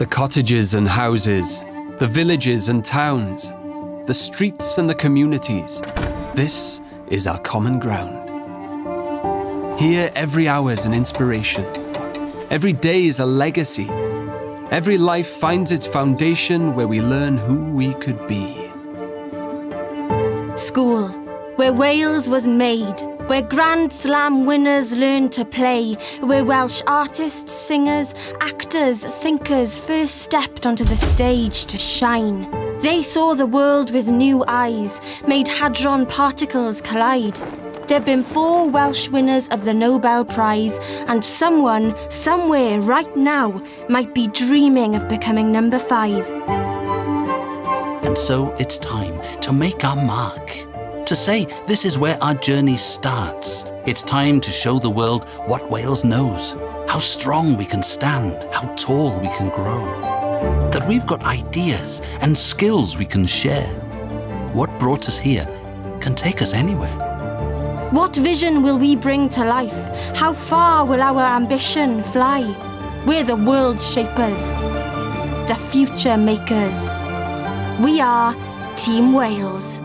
The cottages and houses, the villages and towns, the streets and the communities. This is our common ground. Here, every hour is an inspiration. Every day is a legacy. Every life finds its foundation where we learn who we could be. School, where Wales was made, where Grand Slam winners learned to play, where Welsh artists, singers, actors, thinkers first stepped onto the stage to shine. They saw the world with new eyes, made hadron particles collide. There've been four Welsh winners of the Nobel Prize, and someone, somewhere, right now, might be dreaming of becoming number five. And so it's time to make our mark. To say this is where our journey starts. It's time to show the world what Wales knows. How strong we can stand, how tall we can grow. That we've got ideas and skills we can share. What brought us here can take us anywhere. What vision will we bring to life? How far will our ambition fly? We're the world shapers, the future makers. We are Team Wales.